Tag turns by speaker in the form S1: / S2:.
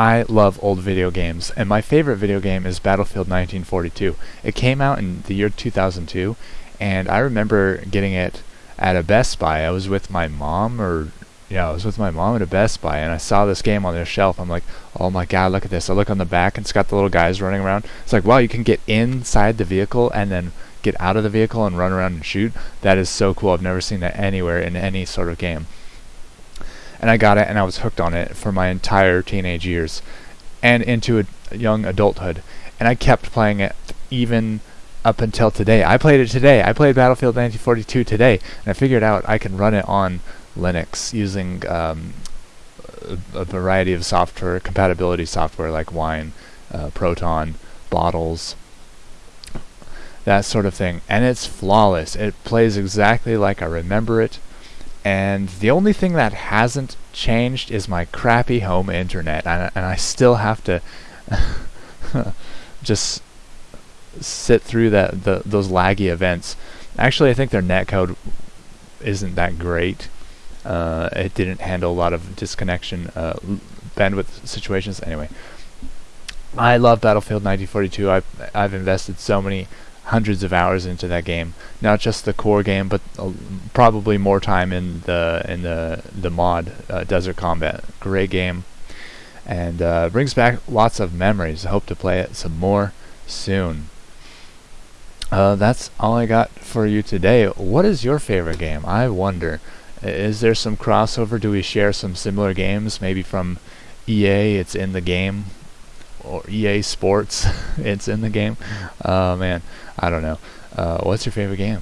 S1: I love old video games, and my favorite video game is Battlefield 1942. It came out in the year 2002, and I remember getting it at a Best Buy. I was with my mom, or yeah, I was with my mom at a Best Buy, and I saw this game on their shelf. I'm like, oh my god, look at this! I look on the back, and it's got the little guys running around. It's like, wow, you can get inside the vehicle and then get out of the vehicle and run around and shoot. That is so cool. I've never seen that anywhere in any sort of game and I got it and I was hooked on it for my entire teenage years and into a young adulthood and I kept playing it even up until today. I played it today. I played Battlefield 1942 today and I figured out I can run it on Linux using um, a, variety of software compatibility software like Wine, uh, Proton, Bottles, that sort of thing. And it's flawless. It plays exactly like I remember it and the only thing that hasn't changed is my crappy home internet. And, and I still have to just sit through that the, those laggy events. Actually I think their netcode isn't that great. Uh, it didn't handle a lot of disconnection uh, bandwidth situations. Anyway I love Battlefield 1942 I've, I've invested so many hundreds of hours into that game. Not just the core game, but uh, probably more time in the in the the mod uh, Desert Combat. Great game, and uh, brings back lots of memories. I hope to play it some more soon. Uh, that's all I got for you today. What is your favorite game? I wonder. Is there some crossover? Do we share some similar games? Maybe from EA, it's in the game or EA Sports, it's in the game. Oh man, I don't know. Uh, what's your favorite game?